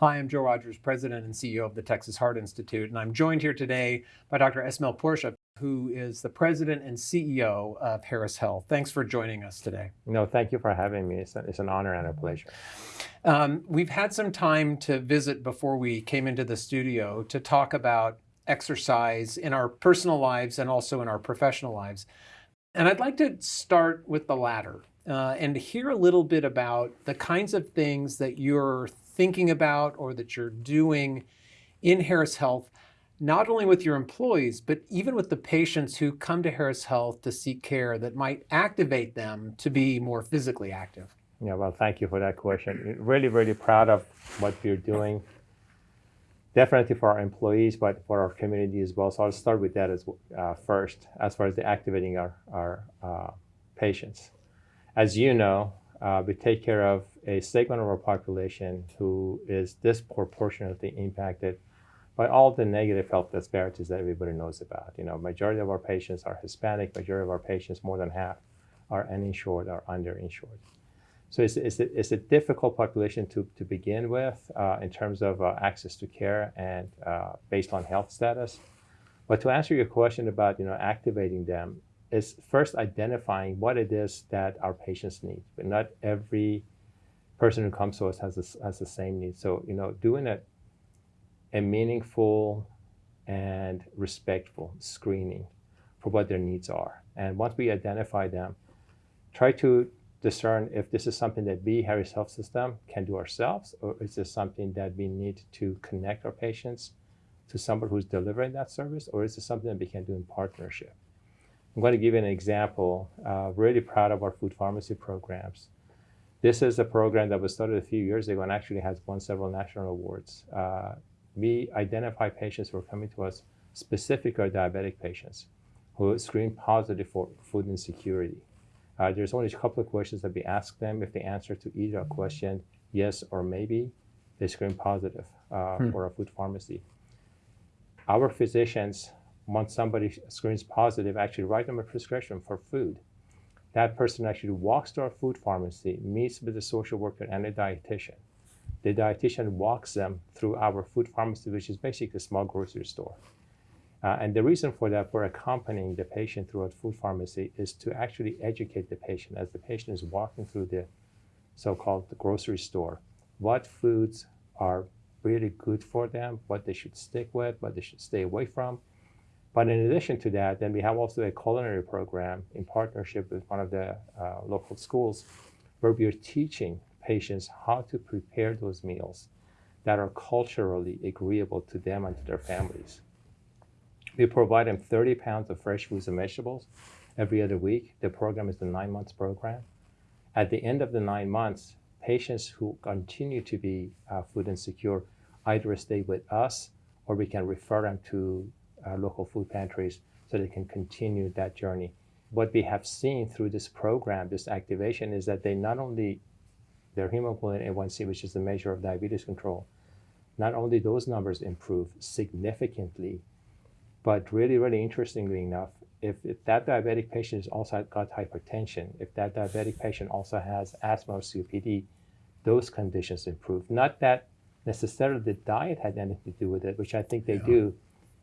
Hi, I'm Joe Rogers, President and CEO of the Texas Heart Institute, and I'm joined here today by Dr. Esmaeil Porsa, who is the President and CEO of Harris Health. Thanks for joining us today. No, thank you for having me. It's, a, it's an honor and a pleasure. Um, we've had some time to visit before we came into the studio to talk about exercise in our personal lives and also in our professional lives. And I'd like to start with the latter uh, and hear a little bit about the kinds of things that you're thinking about or that you're doing in Harris Health, not only with your employees, but even with the patients who come to Harris Health to seek care that might activate them to be more physically active? Yeah, well, thank you for that question. Really, really proud of what we're doing. Definitely for our employees, but for our community as well. So I'll start with that as uh, first, as far as the activating our, our uh, patients. As you know, uh, we take care of a segment of our population who is disproportionately impacted by all the negative health disparities that everybody knows about. You know, majority of our patients are Hispanic, majority of our patients, more than half, are uninsured or underinsured. So it's, it's, a, it's a difficult population to, to begin with uh, in terms of uh, access to care and uh, based on health status. But to answer your question about, you know, activating them, is first identifying what it is that our patients need. But not every person who comes to us has, has the same need. So, you know, doing a, a meaningful and respectful screening for what their needs are. And once we identify them, try to discern if this is something that we, Harris Health System, can do ourselves, or is this something that we need to connect our patients to somebody who's delivering that service, or is this something that we can do in partnership? I'm going to give you an example. Uh, really proud of our food pharmacy programs. This is a program that was started a few years ago and actually has won several national awards. Uh, we identify patients who are coming to us, specifically diabetic patients, who screen positive for food insecurity. Uh, there's only a couple of questions that we ask them. If they answer to either question, yes or maybe, they screen positive uh, hmm. for a food pharmacy. Our physicians once somebody screens positive, actually write them a prescription for food. That person actually walks to our food pharmacy, meets with the social worker and a dietitian. The dietitian walks them through our food pharmacy, which is basically a small grocery store. Uh, and the reason for that, for accompanying the patient through a food pharmacy, is to actually educate the patient as the patient is walking through the so-called grocery store, what foods are really good for them, what they should stick with, what they should stay away from, but in addition to that, then we have also a culinary program in partnership with one of the uh, local schools where we are teaching patients how to prepare those meals that are culturally agreeable to them and to their families. We provide them 30 pounds of fresh fruits and vegetables every other week. The program is the nine months program. At the end of the nine months, patients who continue to be uh, food insecure either stay with us or we can refer them to uh, local food pantries so they can continue that journey. What we have seen through this program, this activation, is that they not only, their hemoglobin A1C, which is the measure of diabetes control, not only those numbers improve significantly, but really, really interestingly enough, if, if that diabetic patient has also got hypertension, if that diabetic patient also has asthma or COPD, those conditions improve. Not that necessarily the diet had anything to do with it, which I think they yeah. do,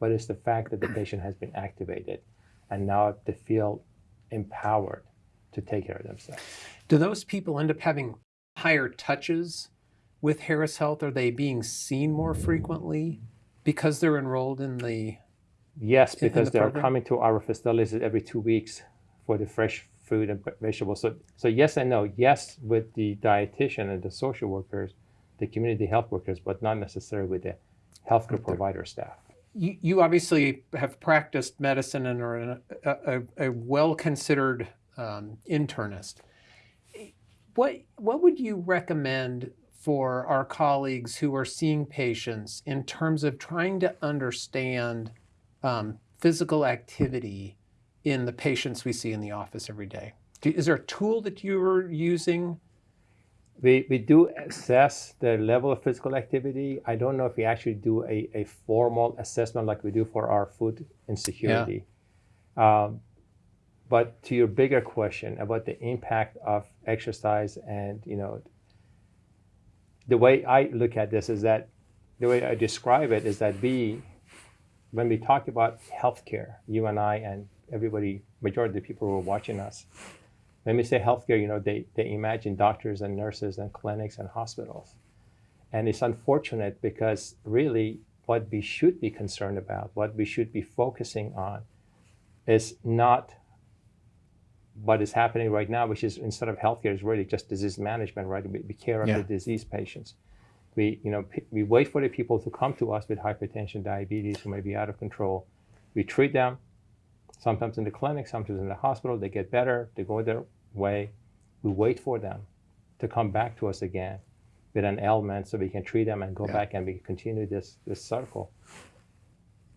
but it's the fact that the patient has been activated and now they feel empowered to take care of themselves. Do those people end up having higher touches with Harris Health? Are they being seen more frequently because they're enrolled in the Yes, because the they program? are coming to our facilities every two weeks for the fresh food and vegetables. So, so yes and no. Yes, with the dietitian and the social workers, the community health workers, but not necessarily with the healthcare provider staff you, you obviously have practiced medicine and are a, a, a well-considered um, internist. What, what would you recommend for our colleagues who are seeing patients in terms of trying to understand um, physical activity in the patients we see in the office every day? Is there a tool that you're using we, we do assess the level of physical activity. I don't know if we actually do a, a formal assessment like we do for our food insecurity. Yeah. Um, but to your bigger question about the impact of exercise and, you know, the way I look at this is that the way I describe it is that we, when we talk about healthcare, you and I and everybody, majority of the people who are watching us, when we say healthcare, you know, they, they imagine doctors and nurses and clinics and hospitals. And it's unfortunate because really what we should be concerned about, what we should be focusing on, is not what is happening right now, which is instead of healthcare, is really just disease management, right? We, we care of Yeah. the disease patients. We, you know, we wait for the people to come to us with hypertension, diabetes, who may be out of control. We treat them, sometimes in the clinic, sometimes in the hospital. They get better, they go their way. We wait for them to come back to us again with an ailment so we can treat them and go Yeah. back and we continue this, this circle.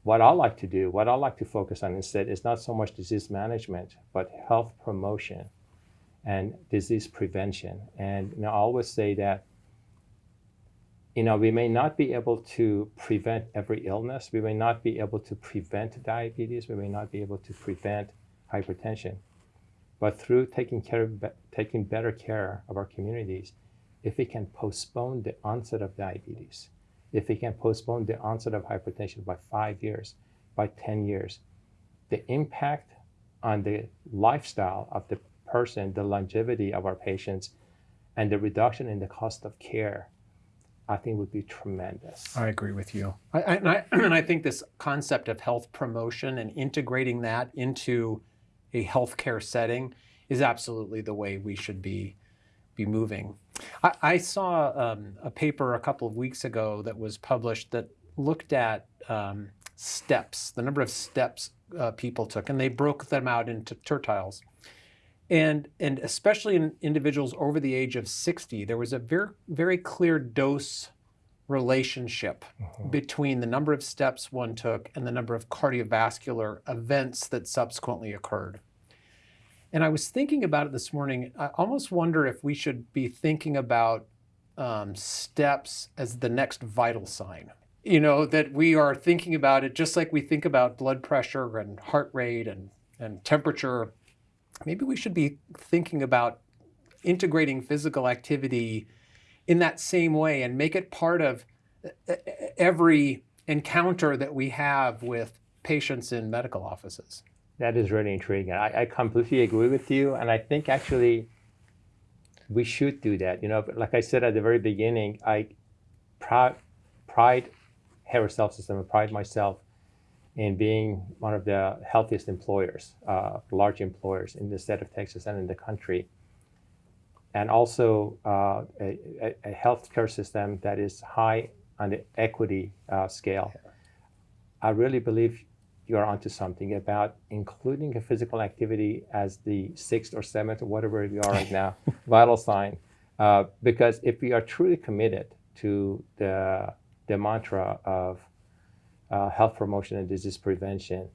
What I like to do, what I like to focus on instead is not so much disease management, but health promotion and disease prevention. And you know, I always say that you know, we may not be able to prevent every illness. We may not be able to prevent diabetes. We may not be able to prevent hypertension. But through taking care taking better care of our communities, if we can postpone the onset of diabetes, if we can postpone the onset of hypertension by five years, by 10 years, the impact on the lifestyle of the person, the longevity of our patients, and the reduction in the cost of care, I think would be tremendous. I agree with you. I, I, and, I, and I think this concept of health promotion and integrating that into a healthcare setting is absolutely the way we should be be moving. I, I saw um, a paper a couple of weeks ago that was published that looked at um, steps, the number of steps uh, people took, and they broke them out into tertiles. And, and especially in individuals over the age of 60, there was a very, very clear dose relationship between the number of steps one took and the number of cardiovascular events that subsequently occurred. And I was thinking about it this morning. I almost wonder if we should be thinking about um, steps as the next vital sign. You know, that we are thinking about it just like we think about blood pressure and heart rate and, and temperature. Maybe we should be thinking about integrating physical activity in that same way and make it part of every encounter that we have with patients in medical offices. That is really intriguing. I, I completely agree with you, and I think actually we should do that. You know, like I said at the very beginning, I proud, pride Harris Health System and pride myself in being one of the healthiest employers, uh, large employers in the state of Texas and in the country, and also uh, a, a, healthcare system that is high on the equity uh, scale. I really believe you're onto something about including a physical activity as the sixth or seventh or whatever we are right now vital sign. Uh, because if we are truly committed to the, the mantra of uh, health promotion and disease prevention,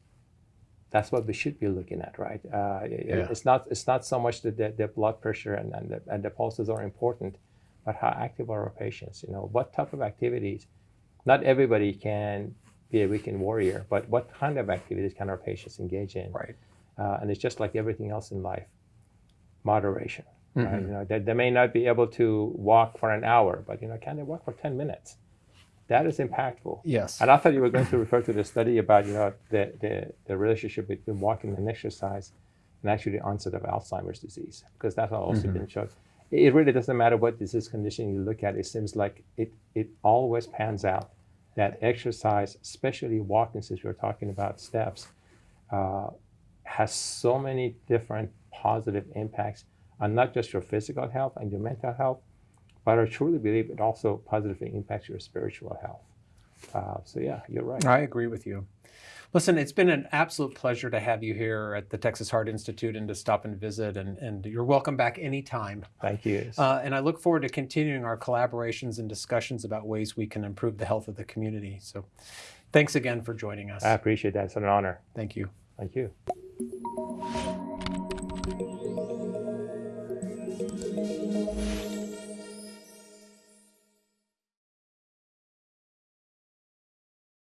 that's what we should be looking at, right? Uh, Yeah. It's not it's not so much that the, the blood pressure and, and, the, and the pulses are important, but how active are our patients? You know, what type of activities? Not everybody can be a weekend warrior, but what kind of activities can our patients engage in? Right. Uh, and it's just like everything else in life, moderation. Right? Mhm. You know, they, they may not be able to walk for an hour, but you know, can they walk for 10 minutes? That is impactful. Yes. And I thought you were going to refer to the study about you know the, the, the relationship between walking and exercise and actually the onset of Alzheimer's disease because that's also Mhm. been shown. It it really doesn't matter what disease condition you look at. It seems like it it always pans out that exercise, especially walking, since we we're talking about steps, uh, has so many different positive impacts on not just your physical health and your mental health, but I truly believe it also positively impacts your spiritual health. Uh, so yeah, you're right. I agree with you. Listen, it's been an absolute pleasure to have you here at the Texas Heart Institute and to stop and visit, and, and you're welcome back anytime. Thank you. Uh, and I look forward to continuing our collaborations and discussions about ways we can improve the health of the community. So thanks again for joining us. I appreciate that. It's an honor. Thank you. Thank you.